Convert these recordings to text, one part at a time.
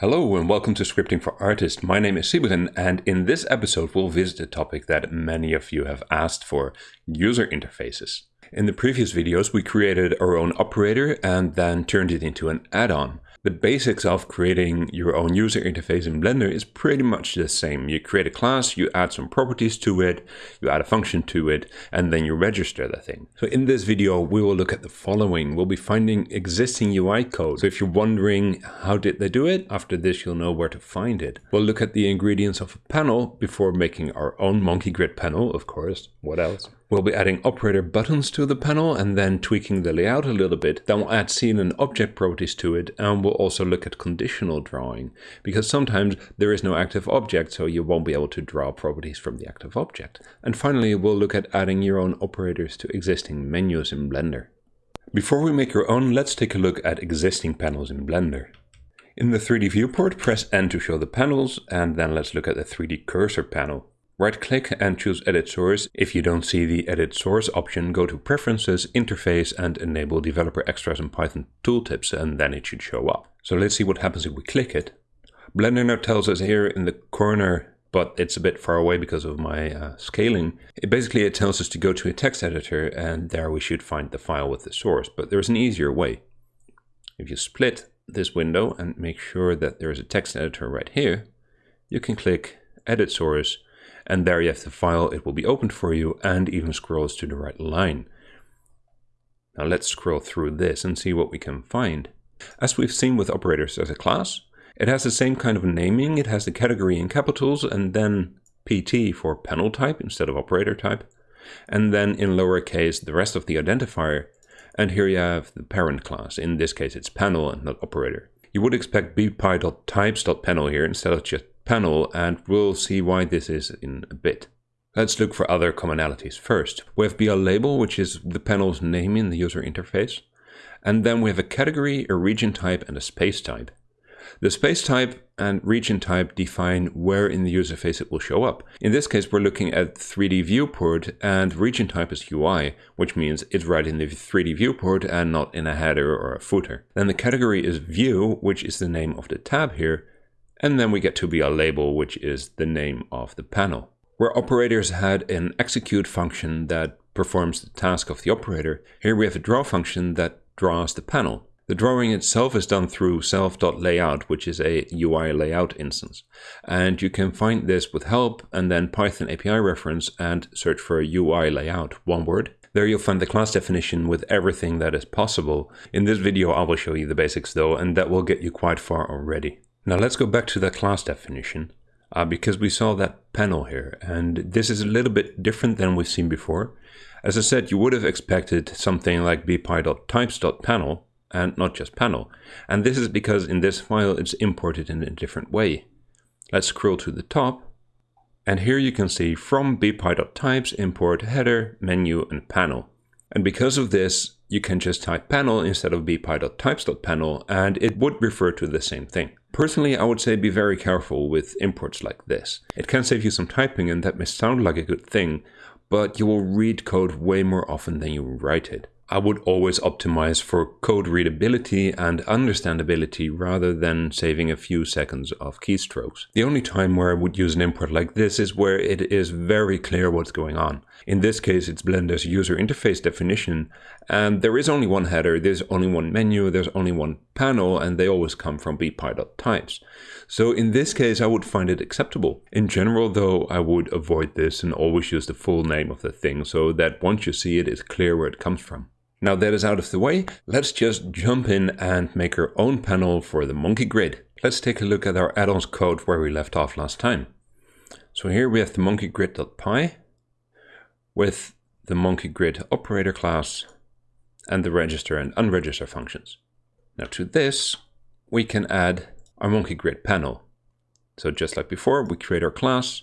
Hello and welcome to Scripting for Artists. My name is Sybren and in this episode we'll visit a topic that many of you have asked for, user interfaces. In the previous videos we created our own operator and then turned it into an add-on. The basics of creating your own user interface in Blender is pretty much the same. You create a class, you add some properties to it, you add a function to it, and then you register the thing. So in this video, we will look at the following. We'll be finding existing UI code. So if you're wondering how did they do it, after this you'll know where to find it. We'll look at the ingredients of a panel before making our own monkey grid panel, of course. What else? We'll be adding operator buttons to the panel and then tweaking the layout a little bit. Then we'll add scene and object properties to it and we'll also look at conditional drawing because sometimes there is no active object so you won't be able to draw properties from the active object. And finally we'll look at adding your own operators to existing menus in Blender. Before we make our own, let's take a look at existing panels in Blender. In the 3D viewport, press N to show the panels, and then let's look at the 3D cursor panel. Right click and choose Edit Source. If you don't see the Edit Source option, go to Preferences, Interface and enable Developer Extras and Python Tooltips and then it should show up. So let's see what happens if we click it. Blender now tells us here in the corner but it's a bit far away because of my uh, scaling. It basically it tells us to go to a text editor and there we should find the file with the source, but there's an easier way. If you split this window and make sure that there is a text editor right here, you can click Edit Source and there you have the file, it will be opened for you and even scrolls to the right line. Now let's scroll through this and see what we can find. As we've seen with operators as a class, it has the same kind of naming, it has the category in capitals and then PT for panel type instead of operator type, and then in lowercase the rest of the identifier, and here you have the parent class, in this case it's panel and not operator. You would expect bpy.types.panel here instead of just panel and we'll see why this is in a bit. Let's look for other commonalities first. We have BL label, which is the panel's name in the user interface. And then we have a category, a region type, and a space type. The space type and region type define where in the user face it will show up. In this case, we're looking at 3D viewport and region type is UI, which means it's right in the 3D viewport and not in a header or a footer. Then the category is view, which is the name of the tab here, and then we get to BL label, which is the name of the panel. Where operators had an execute function that performs the task of the operator, here we have a draw function that draws the panel. The drawing itself is done through self.layout, which is a UI layout instance. And you can find this with help and then Python API reference and search for UI layout, one word. There you'll find the class definition with everything that is possible. In this video I will show you the basics though, and that will get you quite far already. Now let's go back to that class definition uh, because we saw that panel here and this is a little bit different than we've seen before. As I said, you would have expected something like bpy.types.panel and not just panel. And this is because in this file it's imported in a different way. Let's scroll to the top and here you can see from bpy.types import header, menu and panel. And because of this, you can just type panel instead of bpy.types.panel and it would refer to the same thing. Personally, I would say be very careful with imports like this. It can save you some typing and that may sound like a good thing, but you will read code way more often than you write it. I would always optimize for code readability and understandability rather than saving a few seconds of keystrokes. The only time where I would use an import like this is where it is very clear what's going on. In this case, it's Blender's user interface definition, and there is only one header, there's only one menu, there's only one panel, and they always come from bpy.types. So in this case, I would find it acceptable. In general, though, I would avoid this and always use the full name of the thing so that once you see it, it's clear where it comes from. Now that is out of the way, let's just jump in and make our own panel for the monkey grid. Let's take a look at our add-ons code where we left off last time. So here we have the monkeygrid.py with the monkeygrid operator class and the register and unregister functions. Now to this, we can add our monkeygrid panel. So just like before, we create our class,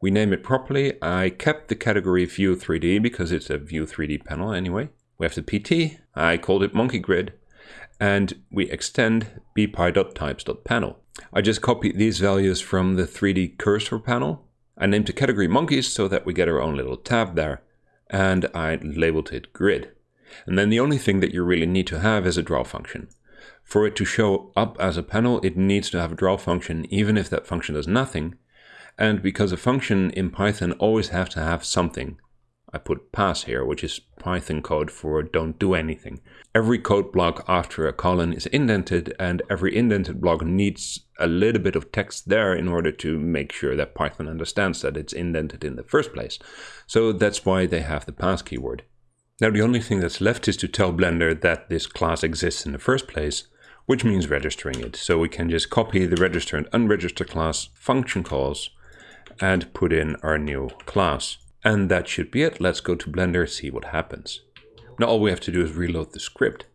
we name it properly. I kept the category view 3D because it's a view 3D panel anyway. We have the PT, I called it monkey grid, and we extend bpy.types.panel. I just copied these values from the 3D cursor panel. I named the category monkeys so that we get our own little tab there, and I labeled it grid. And then the only thing that you really need to have is a draw function. For it to show up as a panel, it needs to have a draw function, even if that function does nothing. And because a function in Python always have to have something, I put pass here, which is Python code for don't do anything. Every code block after a colon is indented and every indented block needs a little bit of text there in order to make sure that Python understands that it's indented in the first place. So that's why they have the pass keyword. Now the only thing that's left is to tell Blender that this class exists in the first place, which means registering it. So we can just copy the register and unregister class function calls and put in our new class. And that should be it. Let's go to Blender, see what happens. Now all we have to do is reload the script.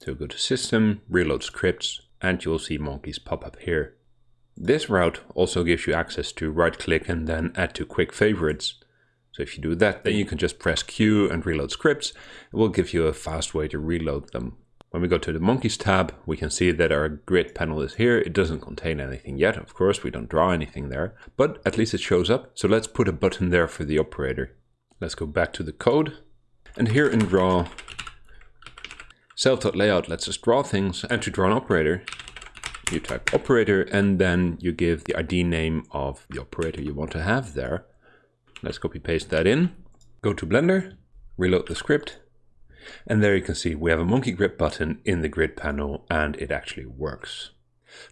So go to System, Reload Scripts, and you'll see monkeys pop up here. This route also gives you access to right click and then add to quick favorites. So if you do that, then you can just press Q and reload scripts. It will give you a fast way to reload them. When we go to the monkeys tab, we can see that our grid panel is here. It doesn't contain anything yet. Of course, we don't draw anything there, but at least it shows up. So let's put a button there for the operator. Let's go back to the code. And here in draw, self.layout lets us draw things. And to draw an operator, you type operator and then you give the ID name of the operator you want to have there. Let's copy paste that in. Go to Blender, reload the script, and there you can see we have a monkey grid button in the grid panel and it actually works.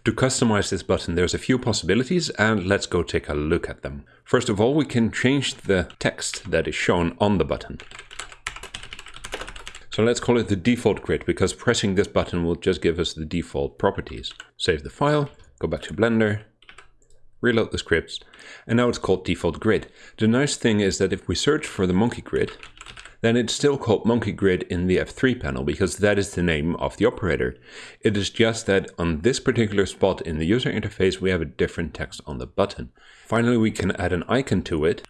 To customize this button, there's a few possibilities and let's go take a look at them. First of all, we can change the text that is shown on the button. So let's call it the default grid because pressing this button will just give us the default properties. Save the file, go back to Blender, reload the scripts, and now it's called default grid. The nice thing is that if we search for the monkey grid, then it's still called monkey grid in the F3 panel because that is the name of the operator. It is just that on this particular spot in the user interface we have a different text on the button. Finally we can add an icon to it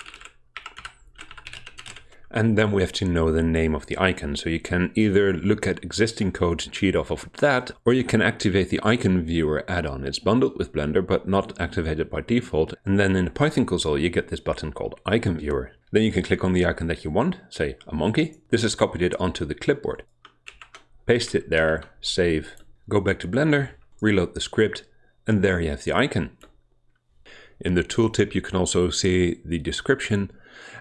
and then we have to know the name of the icon. So you can either look at existing code and cheat off of that, or you can activate the icon viewer add-on. It's bundled with Blender, but not activated by default. And then in the Python console, you get this button called icon viewer. Then you can click on the icon that you want, say a monkey. This has copied it onto the clipboard. Paste it there, save, go back to Blender, reload the script, and there you have the icon. In the tooltip, you can also see the description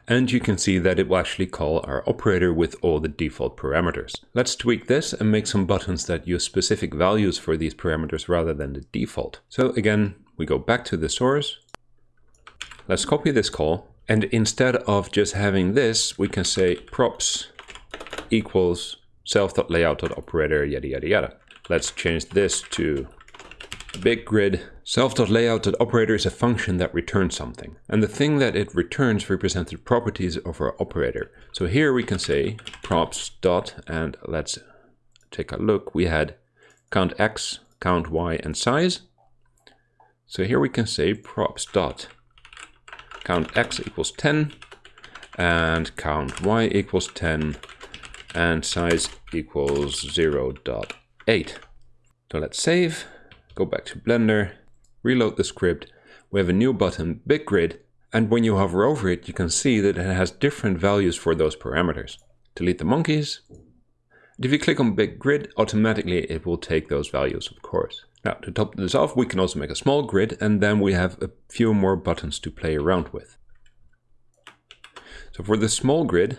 and you can see that it will actually call our operator with all the default parameters. Let's tweak this and make some buttons that use specific values for these parameters rather than the default. So again, we go back to the source. Let's copy this call. And instead of just having this, we can say props equals self.layout.operator yada yada yada. Let's change this to big grid self.layout.operator is a function that returns something. And the thing that it returns represents the properties of our operator. So here we can say props dot, and let's take a look. We had count x, count y, and size. So here we can say props dot count x equals 10 and count y equals 10 and size equals 0 0.8. So let's save go back to Blender, reload the script, we have a new button, Big Grid, and when you hover over it, you can see that it has different values for those parameters. Delete the monkeys. And if you click on Big Grid, automatically it will take those values, of course. Now, to top this off, we can also make a small grid, and then we have a few more buttons to play around with. So for the small grid,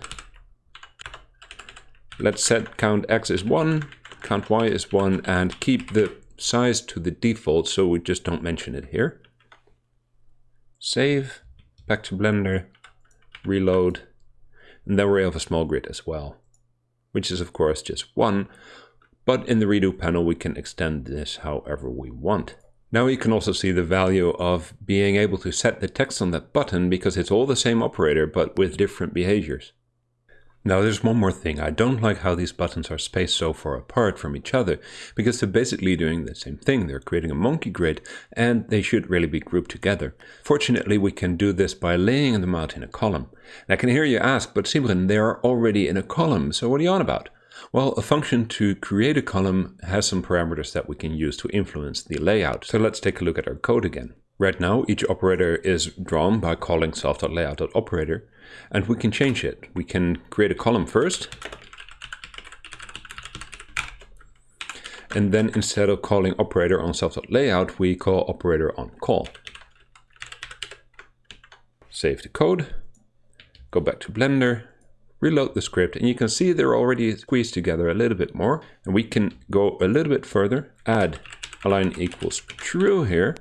let's set count x is 1, count y is 1, and keep the size to the default, so we just don't mention it here. Save, back to Blender, reload, and then we have a small grid as well, which is of course just one, but in the redo panel we can extend this however we want. Now you can also see the value of being able to set the text on that button because it's all the same operator but with different behaviors. Now there's one more thing, I don't like how these buttons are spaced so far apart from each other, because they're basically doing the same thing, they're creating a monkey grid, and they should really be grouped together. Fortunately we can do this by laying them out in a column. I can hear you ask, but Sybren, they are already in a column, so what are you on about? Well, a function to create a column has some parameters that we can use to influence the layout. So let's take a look at our code again. Right now, each operator is drawn by calling self.layout.operator, and we can change it. We can create a column first, And then instead of calling operator on self.layout, we call operator on call. Save the code, go back to Blender, reload the script, and you can see they're already squeezed together a little bit more. And we can go a little bit further, add align equals true here,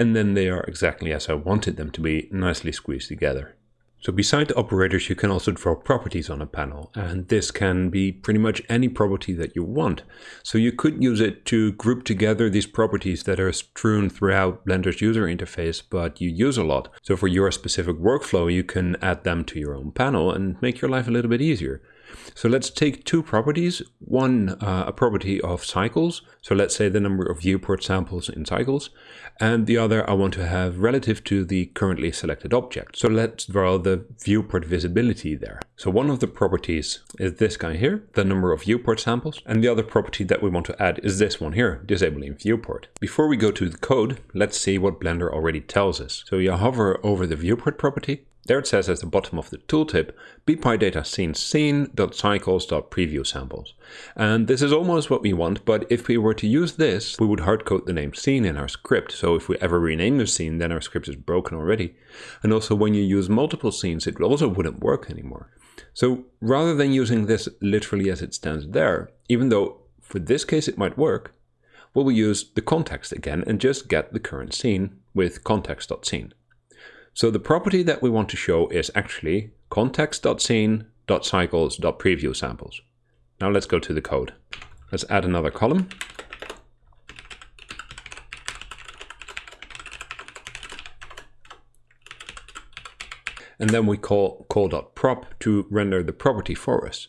and then they are exactly as I wanted them to be, nicely squeezed together. So beside the operators, you can also draw properties on a panel, and this can be pretty much any property that you want. So you could use it to group together these properties that are strewn throughout Blender's user interface, but you use a lot. So for your specific workflow, you can add them to your own panel and make your life a little bit easier. So let's take two properties, one uh, a property of cycles, so let's say the number of viewport samples in cycles, and the other I want to have relative to the currently selected object. So let's draw the viewport visibility there. So one of the properties is this guy here, the number of viewport samples, and the other property that we want to add is this one here, disabling viewport. Before we go to the code, let's see what Blender already tells us. So you hover over the viewport property, there it says at the bottom of the tooltip, bpydata scene scene.cycles.preview samples. And this is almost what we want, but if we were to use this, we would hardcode the name scene in our script. So if we ever rename the scene, then our script is broken already. And also when you use multiple scenes, it also wouldn't work anymore. So rather than using this literally as it stands there, even though for this case it might work, we will use the context again and just get the current scene with context.scene. So the property that we want to show is actually context.scene.cycles.preview samples. Now let's go to the code. Let's add another column. And then we call call.prop to render the property for us.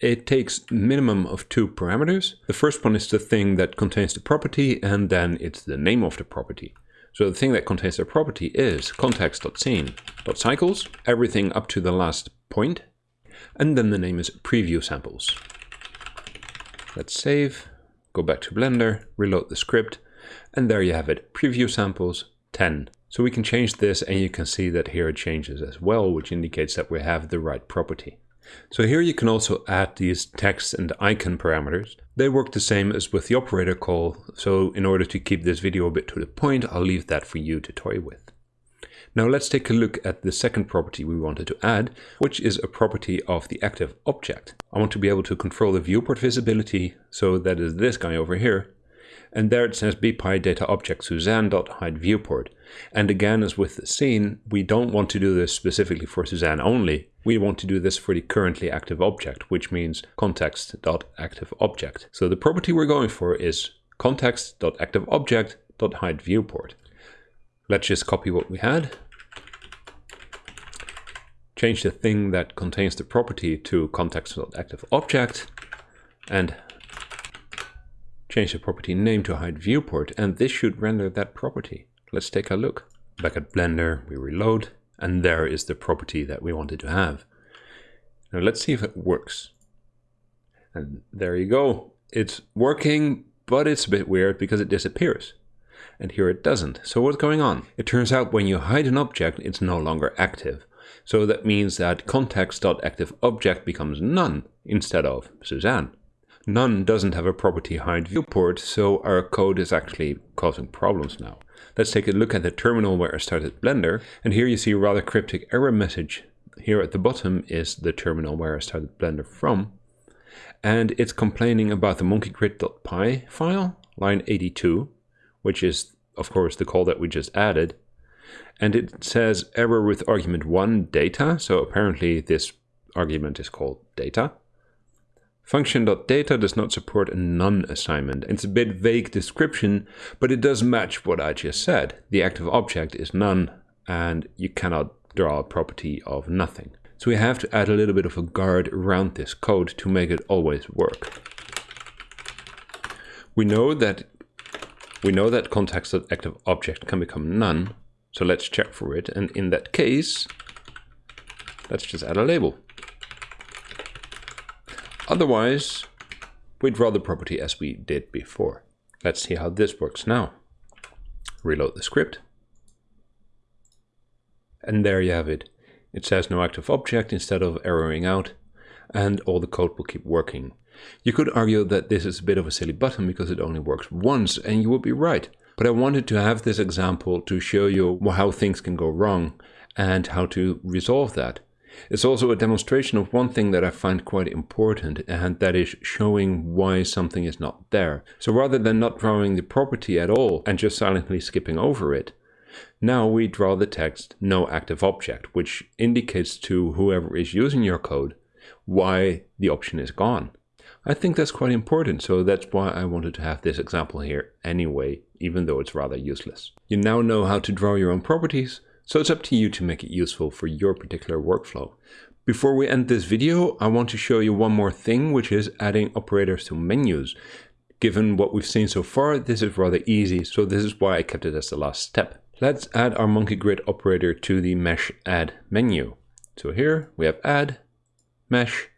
It takes minimum of two parameters. The first one is the thing that contains the property, and then it's the name of the property. So the thing that contains the property is context.scene.cycles, everything up to the last point, and then the name is preview samples. Let's save, go back to Blender, reload the script, and there you have it, preview samples 10. So we can change this and you can see that here it changes as well, which indicates that we have the right property. So here you can also add these text and icon parameters. They work the same as with the operator call, so in order to keep this video a bit to the point, I'll leave that for you to toy with. Now let's take a look at the second property we wanted to add, which is a property of the active object. I want to be able to control the viewport visibility, so that is this guy over here, and there it says bpy data object. And again, as with the scene, we don't want to do this specifically for Suzanne only. We want to do this for the currently active object, which means context.activeObject. So the property we're going for is context.activeObject.hide viewport. Let's just copy what we had. Change the thing that contains the property to context.activeObject and Change the property name to hide viewport and this should render that property. Let's take a look. Back at Blender, we reload and there is the property that we wanted to have. Now let's see if it works. And there you go. It's working, but it's a bit weird because it disappears. And here it doesn't. So what's going on? It turns out when you hide an object, it's no longer active. So that means that context.activeObject becomes none instead of Suzanne. None doesn't have a property hide viewport, so our code is actually causing problems now. Let's take a look at the terminal where I started Blender, and here you see a rather cryptic error message. Here at the bottom is the terminal where I started Blender from, and it's complaining about the monkeygrid.py file, line 82, which is of course the call that we just added, and it says error with argument 1 data, so apparently this argument is called data. Function.data does not support a none assignment. It's a bit vague description, but it does match what I just said. The active object is none, and you cannot draw a property of nothing. So we have to add a little bit of a guard around this code to make it always work. We know that we know that context.active object can become none, so let's check for it. And in that case, let's just add a label. Otherwise, we draw the property as we did before. Let's see how this works now. Reload the script. And there you have it. It says no active object instead of erroring out, and all the code will keep working. You could argue that this is a bit of a silly button because it only works once, and you would be right. But I wanted to have this example to show you how things can go wrong and how to resolve that. It's also a demonstration of one thing that I find quite important, and that is showing why something is not there. So rather than not drawing the property at all and just silently skipping over it, now we draw the text no active object, which indicates to whoever is using your code why the option is gone. I think that's quite important, so that's why I wanted to have this example here anyway, even though it's rather useless. You now know how to draw your own properties, so it's up to you to make it useful for your particular workflow. Before we end this video, I want to show you one more thing, which is adding operators to menus. Given what we've seen so far, this is rather easy, so this is why I kept it as the last step. Let's add our monkey grid operator to the mesh add menu. So here we have add, mesh,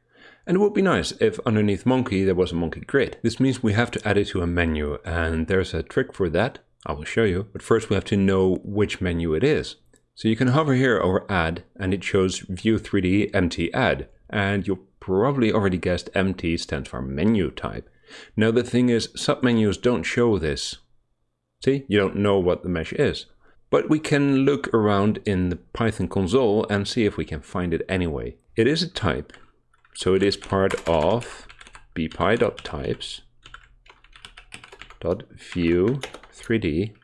and it would be nice if underneath monkey there was a monkey grid. This means we have to add it to a menu, and there's a trick for that. I will show you, but first we have to know which menu it is. So you can hover here over add and it shows view 3D MT add. And you probably already guessed MT stands for menu type. Now the thing is submenus don't show this. See, you don't know what the mesh is. But we can look around in the Python console and see if we can find it anyway. It is a type, so it is part of bpy.types dot view 3d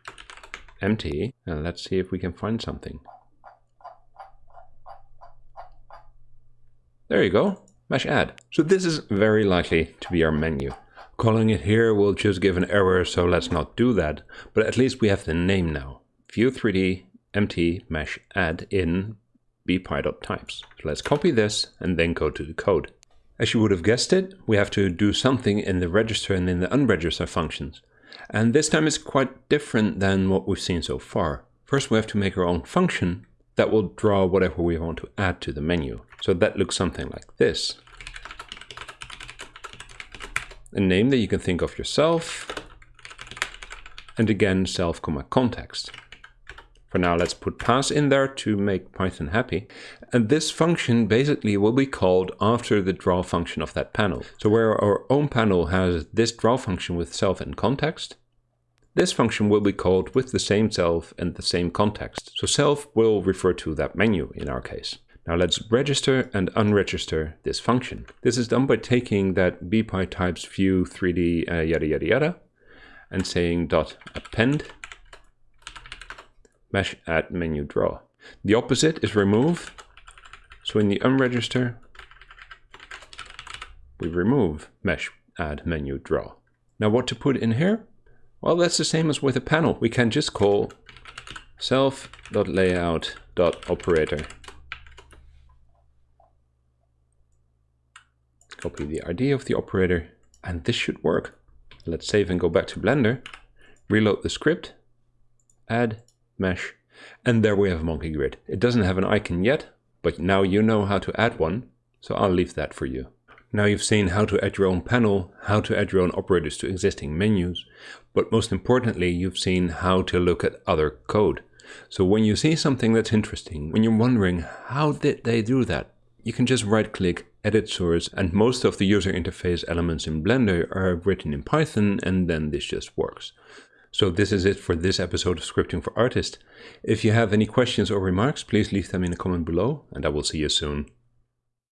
MT and let's see if we can find something. There you go, mesh add. So this is very likely to be our menu. Calling it here will just give an error, so let's not do that. But at least we have the name now. View 3D MT mesh add in bpy.types. So let's copy this and then go to the code. As you would have guessed it, we have to do something in the register and in the unregister functions. And this time is quite different than what we've seen so far. First we have to make our own function that will draw whatever we want to add to the menu. So that looks something like this. A name that you can think of yourself, and again self comma context. For now, let's put pass in there to make Python happy. And this function basically will be called after the draw function of that panel. So where our own panel has this draw function with self and context, this function will be called with the same self and the same context. So self will refer to that menu in our case. Now let's register and unregister this function. This is done by taking that bpy types view 3d uh, yada yada yada and saying dot append mesh add menu draw. The opposite is remove. So in the unregister, we remove mesh add menu draw. Now what to put in here? Well, that's the same as with a panel. We can just call self.layout.operator. Copy the ID of the operator, and this should work. Let's save and go back to Blender, reload the script, add mesh, and there we have monkey grid. It doesn't have an icon yet, but now you know how to add one, so I'll leave that for you. Now you've seen how to add your own panel, how to add your own operators to existing menus, but most importantly, you've seen how to look at other code. So when you see something that's interesting, when you're wondering how did they do that, you can just right click, edit source, and most of the user interface elements in Blender are written in Python and then this just works. So this is it for this episode of Scripting for Artists. If you have any questions or remarks, please leave them in the comment below and I will see you soon.